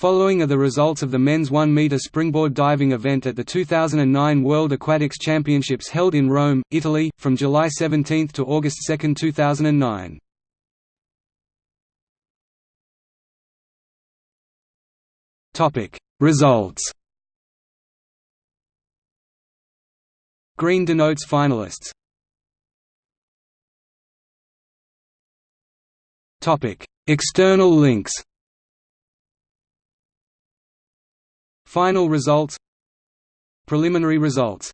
Following are the results of the men's 1 meter springboard diving event at the 2009 World Aquatics Championships held in Rome, Italy, from July 17 to August 2, 2009. Topic: Results. Green denotes finalists. Topic: External links. Final results. Preliminary results